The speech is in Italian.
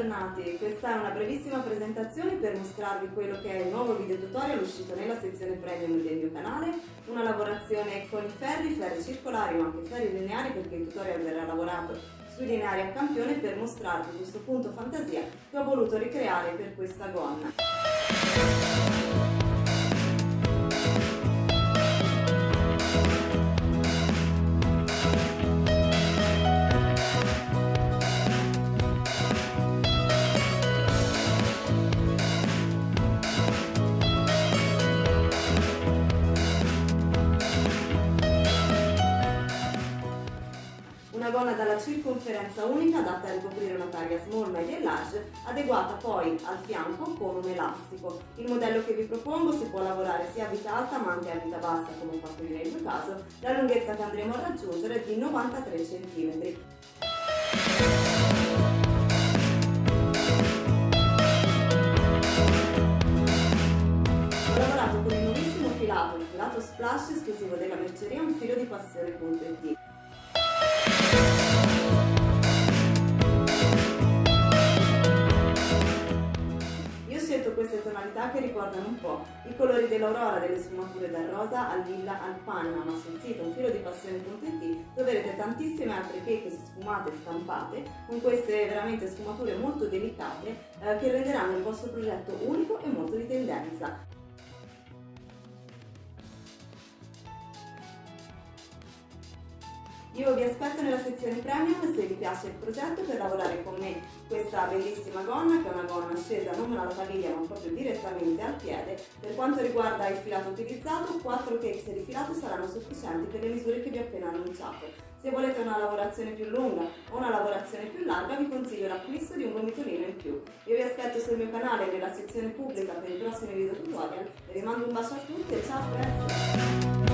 bentornati. Questa è una brevissima presentazione per mostrarvi quello che è il nuovo video tutorial uscito nella sezione premium del mio canale, una lavorazione con i ferri, ferri circolari ma anche ferri lineari perché il tutorial verrà lavorato sui lineari a campione per mostrarvi questo punto fantasia che ho voluto ricreare per questa gonna. Una gonna dalla circonferenza unica adatta a ricoprire una taglia small, media e large, adeguata poi al fianco con un elastico. Il modello che vi propongo si può lavorare sia a vita alta ma anche a vita bassa come ho fatto io nel mio caso. La lunghezza che andremo a raggiungere è di 93 cm. Filato, il filato splash esclusivo della merceria, un filo di passione.it. queste tonalità che ricordano un po' i colori dell'aurora, delle sfumature dal rosa al lilla al panna, ma sul sito un filo di passione.it troverete tantissime altre cake sfumate stampate con queste veramente sfumature molto delicate eh, che renderanno il vostro progetto unico e molto di tendenza. Io vi aspetto nella sezione premium se vi piace il progetto per lavorare con me questa bellissima gonna che è una gonna scesa non alla caviglia ma proprio direttamente al piede. Per quanto riguarda il filato utilizzato, 4 cakes di filato saranno sufficienti per le misure che vi ho appena annunciato. Se volete una lavorazione più lunga o una lavorazione più larga vi consiglio l'acquisto di un gomitolino in più. Io vi aspetto sul mio canale nella sezione pubblica per i prossimi video tutorial e vi mando un bacio a tutti e ciao a presto!